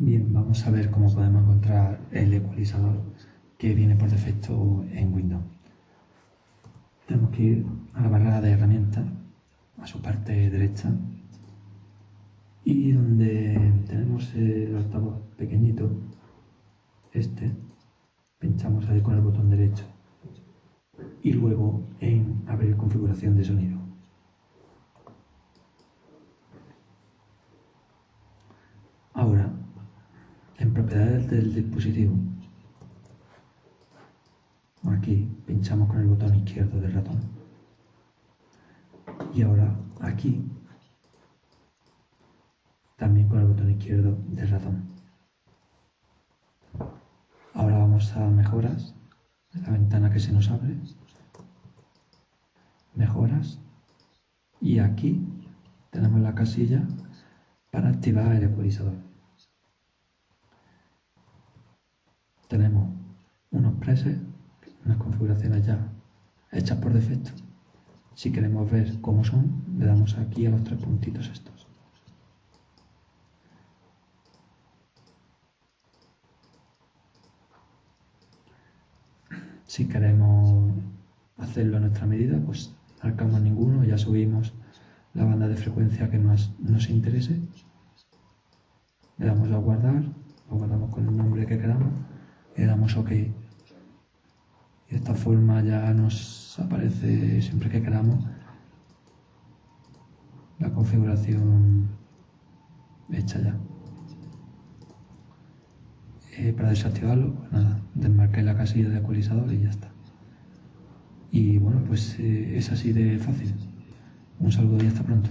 Bien, vamos a ver cómo podemos encontrar el ecualizador que viene por defecto en Windows. Tenemos que ir a la barra de herramientas, a su parte derecha, y donde tenemos el altavoz pequeñito, este, pinchamos ahí con el botón derecho y luego en abrir configuración de sonido. Ahora, en propiedades del dispositivo, aquí pinchamos con el botón izquierdo del ratón. Y ahora aquí, también con el botón izquierdo del ratón. Ahora vamos a mejoras, la ventana que se nos abre. Mejoras. Y aquí tenemos la casilla para activar el ecualizador. Tenemos unos presets, unas configuraciones ya hechas por defecto. Si queremos ver cómo son, le damos aquí a los tres puntitos estos. Si queremos hacerlo a nuestra medida, pues marcamos ninguno, ya subimos la banda de frecuencia que más nos interese. Le damos a guardar, lo guardamos con el nombre que queramos damos OK. Y de esta forma ya nos aparece siempre que queramos la configuración hecha ya. Eh, para desactivarlo, pues nada, desmarqué la casilla de ecualizador y ya está. Y bueno, pues eh, es así de fácil. Un saludo y hasta pronto.